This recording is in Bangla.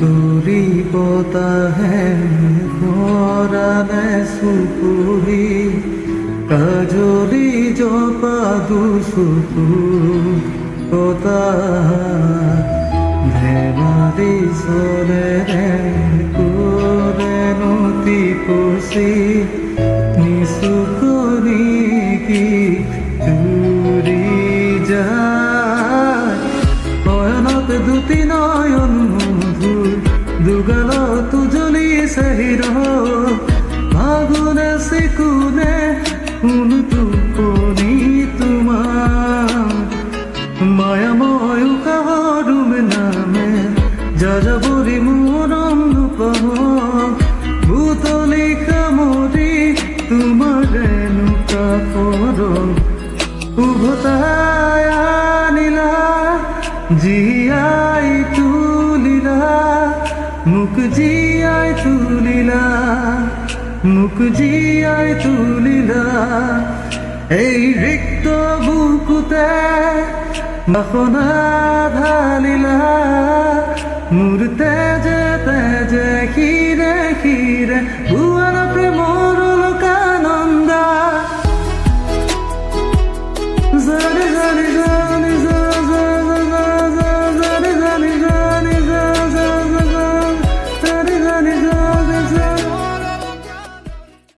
গরিবতা হে ভরালে সুপুরি কাজলি জপা দুসুপু কতা ধেমালি সরে করে নতি পশি নিসুকনি কি চুরি যায়। নয়নত দুটি নয়ন দুগল তুজলি সহির ফাগুনে সিকুনে কোন তুপনি তোমার। মায়াময় কাহারুম নামে, যাযাবরি মরম নুপহ ভূতলি কামরি তোমার নুকা পর উভতায় আনিলা জিয়াই তুলিলা মুখ জিয়ায় তুলিলা, মুখ জিয়ায় তুলিলা। এই রিক্ত বুকুতে বাসনা ঢালিলা মূর তেজে তেজে খিরে খিরে ভুয়ার প্রেম লোকানন্দা